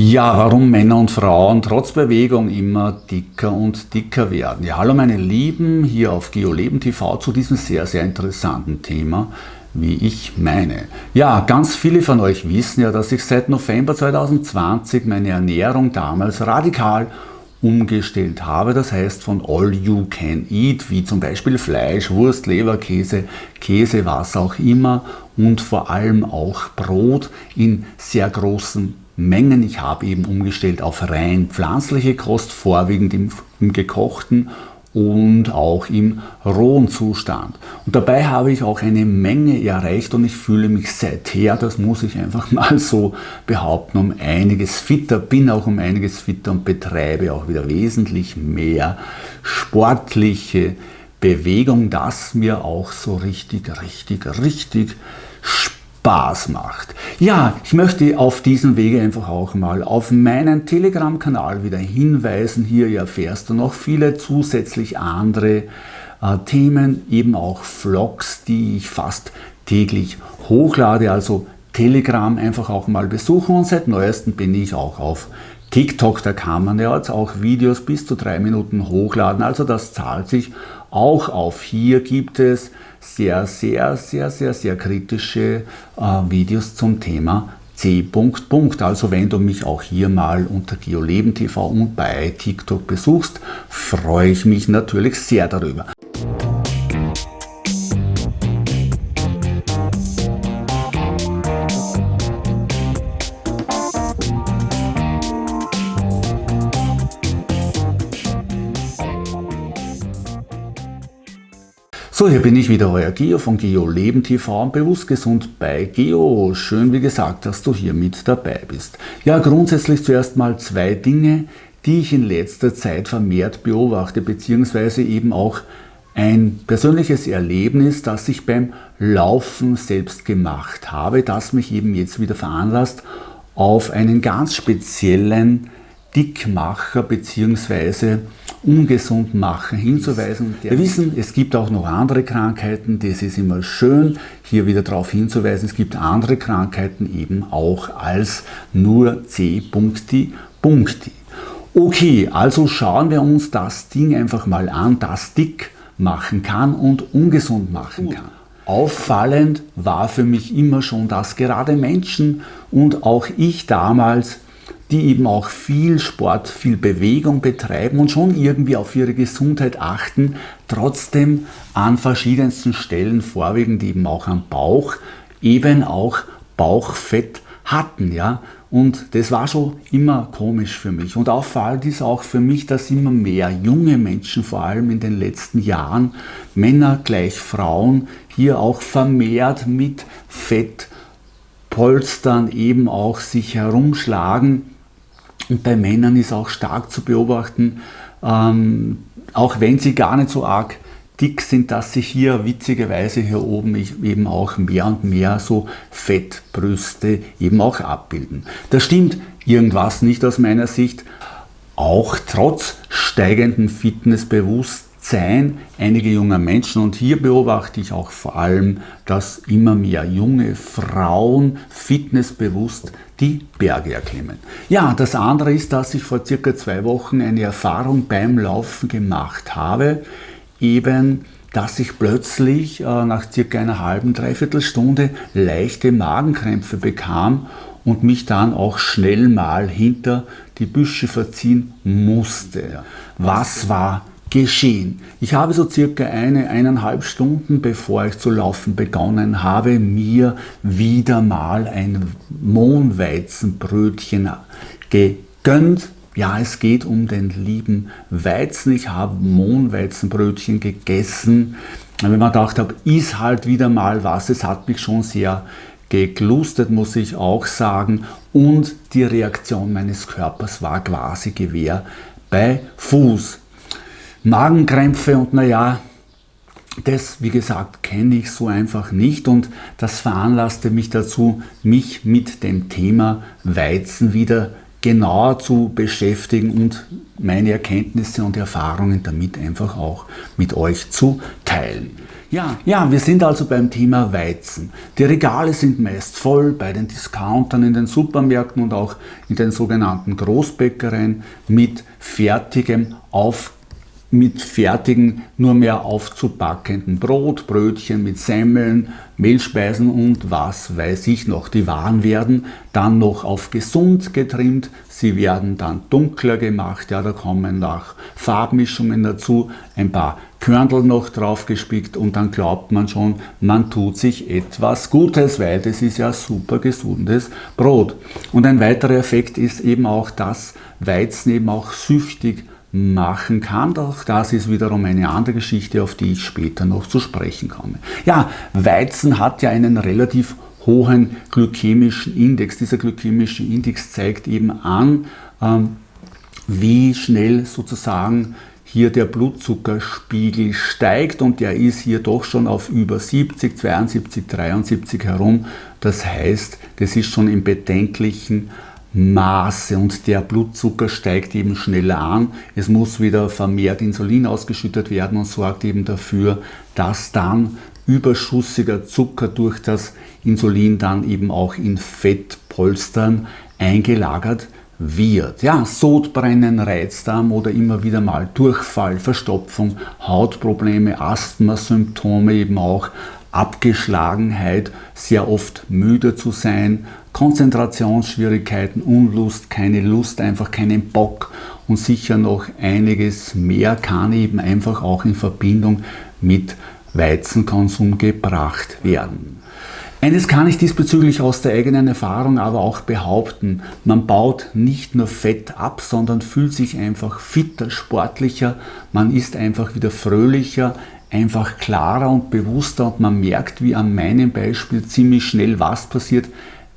Ja, warum Männer und Frauen trotz Bewegung immer dicker und dicker werden. Ja, hallo meine Lieben, hier auf GeoLeben TV zu diesem sehr, sehr interessanten Thema, wie ich meine. Ja, ganz viele von euch wissen ja, dass ich seit November 2020 meine Ernährung damals radikal umgestellt habe. Das heißt von All You Can Eat, wie zum Beispiel Fleisch, Wurst, Leber, Käse, Käse, was auch immer und vor allem auch Brot in sehr großen Mengen. Ich habe eben umgestellt auf rein pflanzliche Kost, vorwiegend im, im gekochten und auch im rohen Zustand. Und dabei habe ich auch eine Menge erreicht und ich fühle mich seither, das muss ich einfach mal so behaupten, um einiges fitter, bin auch um einiges fitter und betreibe auch wieder wesentlich mehr sportliche Bewegung, das mir auch so richtig, richtig, richtig Spaß Spaß macht. Ja, ich möchte auf diesem Wege einfach auch mal auf meinen Telegram-Kanal wieder hinweisen. Hier erfährst du noch viele zusätzlich andere äh, Themen, eben auch Vlogs, die ich fast täglich hochlade. Also Telegram einfach auch mal besuchen und seit neuestem bin ich auch auf TikTok, da kann man ja jetzt auch Videos bis zu drei Minuten hochladen, also das zahlt sich auch auf. Hier gibt es sehr, sehr, sehr, sehr, sehr kritische äh, Videos zum Thema C. Also wenn du mich auch hier mal unter GeoLeben TV und bei TikTok besuchst, freue ich mich natürlich sehr darüber. So, hier bin ich wieder, euer Geo von Geo Leben TV und Bewusst Gesund bei Geo. Schön, wie gesagt, dass du hier mit dabei bist. Ja, grundsätzlich zuerst mal zwei Dinge, die ich in letzter Zeit vermehrt beobachte, beziehungsweise eben auch ein persönliches Erlebnis, das ich beim Laufen selbst gemacht habe, das mich eben jetzt wieder veranlasst, auf einen ganz speziellen Dickmacher bzw. Ungesundmacher hinzuweisen. Wir wissen, es gibt auch noch andere Krankheiten, das ist immer schön, hier wieder darauf hinzuweisen, es gibt andere Krankheiten eben auch als nur C. Punkti, Punkti. Okay, also schauen wir uns das Ding einfach mal an, das dick machen kann und ungesund machen kann. Auffallend war für mich immer schon, dass gerade Menschen und auch ich damals die eben auch viel Sport, viel Bewegung betreiben und schon irgendwie auf ihre Gesundheit achten, trotzdem an verschiedensten Stellen, vorwiegend eben auch am Bauch, eben auch Bauchfett hatten. Ja? Und das war schon immer komisch für mich. Und auffallend ist auch für mich, dass immer mehr junge Menschen, vor allem in den letzten Jahren, Männer gleich Frauen, hier auch vermehrt mit Fettpolstern eben auch sich herumschlagen und bei Männern ist auch stark zu beobachten, ähm, auch wenn sie gar nicht so arg dick sind, dass sich hier witzigerweise hier oben eben auch mehr und mehr so Fettbrüste eben auch abbilden. Da stimmt irgendwas nicht aus meiner Sicht, auch trotz steigendem Fitnessbewusstsein sein einige junge Menschen und hier beobachte ich auch vor allem, dass immer mehr junge Frauen fitnessbewusst die Berge erklimmen. Ja, das andere ist, dass ich vor circa zwei Wochen eine Erfahrung beim Laufen gemacht habe, eben dass ich plötzlich äh, nach circa einer halben, dreiviertel Stunde leichte Magenkrämpfe bekam und mich dann auch schnell mal hinter die Büsche verziehen musste. Was war geschehen. Ich habe so circa eine, eineinhalb Stunden, bevor ich zu laufen begonnen habe, mir wieder mal ein Mohnweizenbrötchen gegönnt. Ja, es geht um den lieben Weizen. Ich habe Mohnweizenbrötchen gegessen. Wenn man gedacht habe, ist halt wieder mal was. Es hat mich schon sehr geglustet, muss ich auch sagen. Und die Reaktion meines Körpers war quasi Gewehr bei Fuß. Magenkrämpfe und naja, das, wie gesagt, kenne ich so einfach nicht und das veranlasste mich dazu, mich mit dem Thema Weizen wieder genauer zu beschäftigen und meine Erkenntnisse und Erfahrungen damit einfach auch mit euch zu teilen. Ja, ja, wir sind also beim Thema Weizen. Die Regale sind meist voll bei den Discountern in den Supermärkten und auch in den sogenannten Großbäckereien mit fertigem auf mit fertigen, nur mehr aufzupackenden Brot, Brötchen mit Semmeln, Mehlspeisen und was weiß ich noch. Die Waren werden dann noch auf gesund getrimmt, sie werden dann dunkler gemacht, ja, da kommen nach Farbmischungen dazu, ein paar Körnel noch drauf gespickt und dann glaubt man schon, man tut sich etwas Gutes, weil das ist ja super gesundes Brot. Und ein weiterer Effekt ist eben auch, dass Weizen eben auch süchtig machen kann. Doch das ist wiederum eine andere Geschichte, auf die ich später noch zu sprechen komme. Ja, Weizen hat ja einen relativ hohen glykämischen Index. Dieser glykämische Index zeigt eben an, ähm, wie schnell sozusagen hier der Blutzuckerspiegel steigt und der ist hier doch schon auf über 70, 72, 73 herum. Das heißt, das ist schon im bedenklichen Maße und der Blutzucker steigt eben schneller an. Es muss wieder vermehrt Insulin ausgeschüttet werden und sorgt eben dafür, dass dann überschüssiger Zucker durch das Insulin dann eben auch in Fettpolstern eingelagert wird. Ja, Sodbrennen, Reizdarm oder immer wieder mal Durchfall, Verstopfung, Hautprobleme, Asthma-Symptome eben auch, Abgeschlagenheit, sehr oft müde zu sein, Konzentrationsschwierigkeiten, Unlust, keine Lust, einfach keinen Bock und sicher noch einiges mehr kann eben einfach auch in Verbindung mit Weizenkonsum gebracht werden. Eines kann ich diesbezüglich aus der eigenen Erfahrung aber auch behaupten, man baut nicht nur Fett ab, sondern fühlt sich einfach fitter, sportlicher, man ist einfach wieder fröhlicher, einfach klarer und bewusster und man merkt, wie an meinem Beispiel ziemlich schnell was passiert,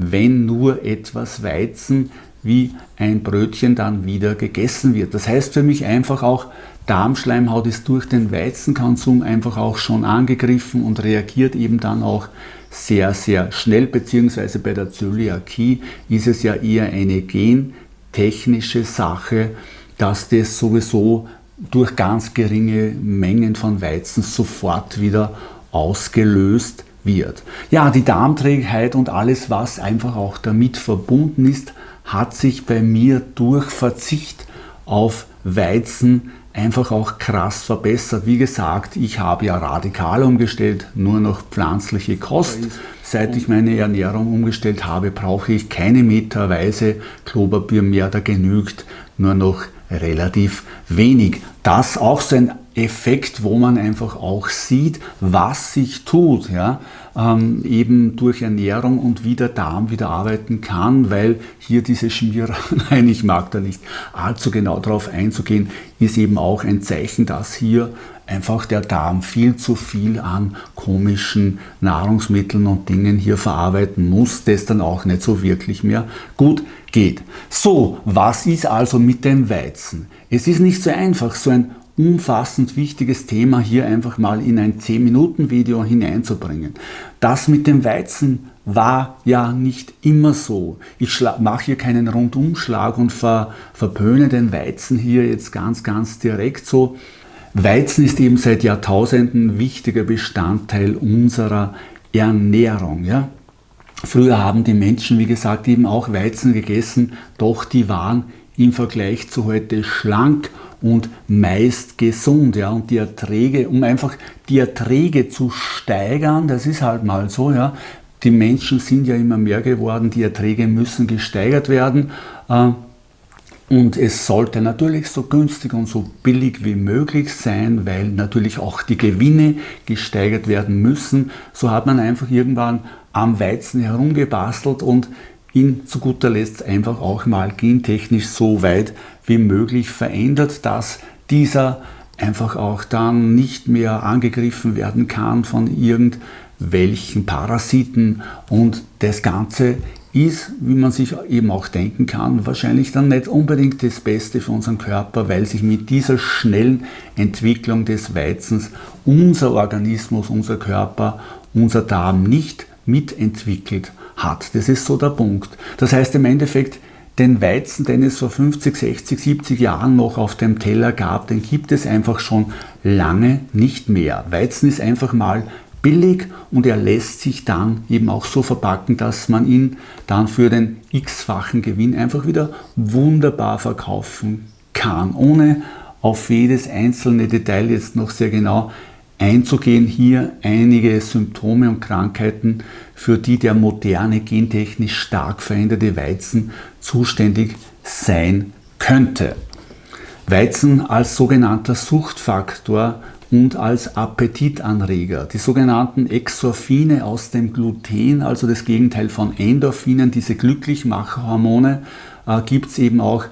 wenn nur etwas Weizen wie ein Brötchen dann wieder gegessen wird. Das heißt für mich einfach auch, Darmschleimhaut ist durch den Weizenkonsum einfach auch schon angegriffen und reagiert eben dann auch sehr, sehr schnell, beziehungsweise bei der Zöliakie ist es ja eher eine gentechnische Sache, dass das sowieso durch ganz geringe Mengen von Weizen sofort wieder ausgelöst wird. Ja, die Darmträgheit und alles, was einfach auch damit verbunden ist, hat sich bei mir durch Verzicht auf Weizen einfach auch krass verbessert. Wie gesagt, ich habe ja radikal umgestellt, nur noch pflanzliche Kost. Seit ich meine Ernährung umgestellt habe, brauche ich keine meterweise Klopapier mehr, da genügt nur noch relativ wenig. Das auch so ein Effekt, wo man einfach auch sieht, was sich tut, ja, ähm, eben durch Ernährung und wie der Darm wieder arbeiten kann, weil hier diese Schmierer, nein, ich mag da nicht allzu genau darauf einzugehen, ist eben auch ein Zeichen, dass hier einfach der Darm viel zu viel an komischen Nahrungsmitteln und Dingen hier verarbeiten muss, das dann auch nicht so wirklich mehr gut geht. So, was ist also mit dem Weizen? Es ist nicht so einfach, so ein umfassend wichtiges Thema hier einfach mal in ein 10-Minuten-Video hineinzubringen. Das mit dem Weizen war ja nicht immer so. Ich mache hier keinen Rundumschlag und ver verpöne den Weizen hier jetzt ganz, ganz direkt so. Weizen ist eben seit Jahrtausenden wichtiger Bestandteil unserer Ernährung. Ja? Früher haben die Menschen, wie gesagt, eben auch Weizen gegessen, doch die waren im Vergleich zu heute schlank und meist gesund. Ja? Und die Erträge, um einfach die Erträge zu steigern, das ist halt mal so, ja, die Menschen sind ja immer mehr geworden, die Erträge müssen gesteigert werden. Äh, und es sollte natürlich so günstig und so billig wie möglich sein, weil natürlich auch die Gewinne gesteigert werden müssen. So hat man einfach irgendwann am Weizen herumgebastelt und ihn zu guter Letzt einfach auch mal gentechnisch so weit wie möglich verändert, dass dieser einfach auch dann nicht mehr angegriffen werden kann von irgendwelchen Parasiten und das Ganze ist, wie man sich eben auch denken kann, wahrscheinlich dann nicht unbedingt das Beste für unseren Körper, weil sich mit dieser schnellen Entwicklung des Weizens unser Organismus, unser Körper, unser Darm nicht mitentwickelt hat. Das ist so der Punkt. Das heißt im Endeffekt, den Weizen, den es vor 50, 60, 70 Jahren noch auf dem Teller gab, den gibt es einfach schon lange nicht mehr. Weizen ist einfach mal billig und er lässt sich dann eben auch so verpacken, dass man ihn dann für den x-fachen Gewinn einfach wieder wunderbar verkaufen kann, ohne auf jedes einzelne Detail jetzt noch sehr genau einzugehen. Hier einige Symptome und Krankheiten, für die der moderne gentechnisch stark veränderte Weizen zuständig sein könnte. Weizen als sogenannter Suchtfaktor und als Appetitanreger. Die sogenannten Exorphine aus dem Gluten, also das Gegenteil von Endorphinen, diese Glücklichmacherhormone, äh, gibt es eben auch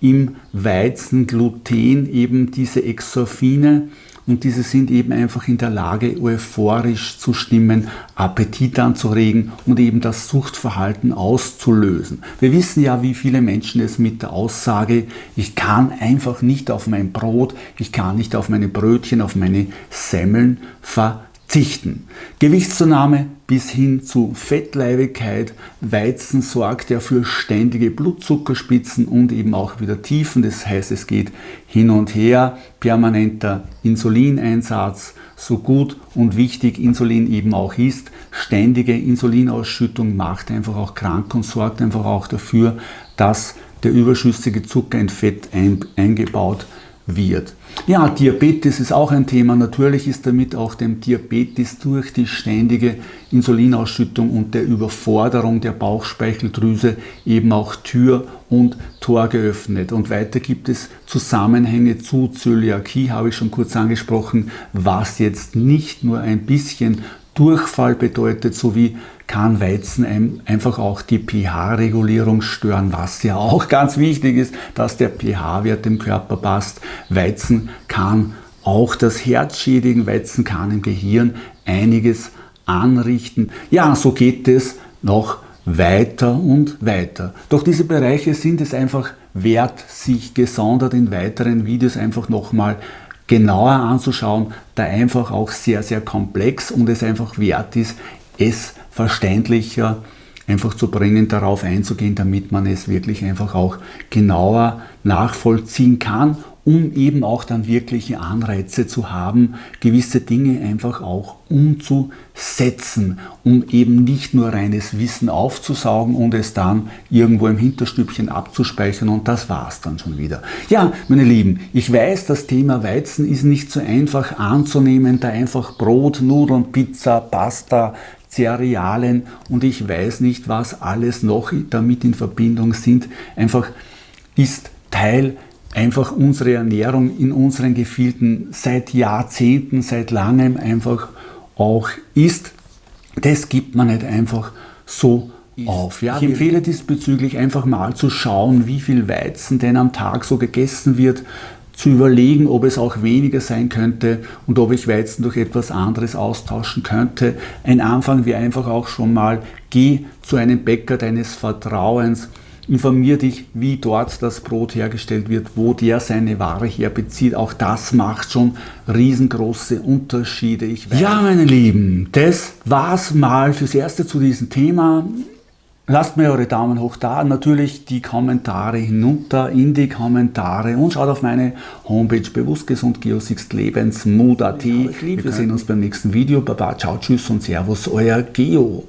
im Weizen, Gluten, eben diese Exorphine und diese sind eben einfach in der Lage, euphorisch zu stimmen, Appetit anzuregen und eben das Suchtverhalten auszulösen. Wir wissen ja, wie viele Menschen es mit der Aussage, ich kann einfach nicht auf mein Brot, ich kann nicht auf meine Brötchen, auf meine Semmeln ver verzichten. Gewichtszunahme bis hin zu Fettleibigkeit. Weizen sorgt ja für ständige Blutzuckerspitzen und eben auch wieder Tiefen. Das heißt, es geht hin und her. Permanenter Insulineinsatz, so gut und wichtig Insulin eben auch ist. Ständige Insulinausschüttung macht einfach auch krank und sorgt einfach auch dafür, dass der überschüssige Zucker in Fett eingebaut wird wird. Ja, Diabetes ist auch ein Thema. Natürlich ist damit auch dem Diabetes durch die ständige Insulinausschüttung und der Überforderung der Bauchspeicheldrüse eben auch Tür und Tor geöffnet. Und weiter gibt es Zusammenhänge zu Zöliakie, habe ich schon kurz angesprochen, was jetzt nicht nur ein bisschen Durchfall bedeutet, sowie kann Weizen einfach auch die pH-Regulierung stören, was ja auch ganz wichtig ist, dass der pH-Wert im Körper passt. Weizen kann auch das Herz schädigen, Weizen kann im Gehirn einiges anrichten. Ja, so geht es noch weiter und weiter. Doch diese Bereiche sind es einfach wert, sich gesondert in weiteren Videos einfach nochmal genauer anzuschauen, da einfach auch sehr, sehr komplex und es einfach wert ist, es verständlicher einfach zu bringen, darauf einzugehen, damit man es wirklich einfach auch genauer nachvollziehen kann um eben auch dann wirkliche Anreize zu haben, gewisse Dinge einfach auch umzusetzen, um eben nicht nur reines Wissen aufzusaugen und es dann irgendwo im Hinterstübchen abzuspeichern und das war's dann schon wieder. Ja, meine Lieben, ich weiß, das Thema Weizen ist nicht so einfach anzunehmen, da einfach Brot, Nudeln, Pizza, Pasta, Cerealien und ich weiß nicht, was alles noch damit in Verbindung sind, einfach ist Teil einfach unsere Ernährung in unseren Gefilden seit Jahrzehnten, seit langem einfach auch ist. Das gibt man nicht einfach so auf. Ja, ich empfehle diesbezüglich einfach mal zu schauen, wie viel Weizen denn am Tag so gegessen wird, zu überlegen, ob es auch weniger sein könnte und ob ich Weizen durch etwas anderes austauschen könnte. Ein Anfang wäre einfach auch schon mal, geh zu einem Bäcker deines Vertrauens, Informier dich, wie dort das Brot hergestellt wird, wo der seine Ware herbezieht. Auch das macht schon riesengroße Unterschiede. ja, meine Lieben, das war's mal fürs Erste zu diesem Thema. Lasst mir eure Daumen hoch da, natürlich die Kommentare hinunter in die Kommentare und schaut auf meine Homepage bewusstgesund geosixlebensmood.at. Wir sehen uns beim nächsten Video. Baba, ciao, tschüss und servus, euer Geo.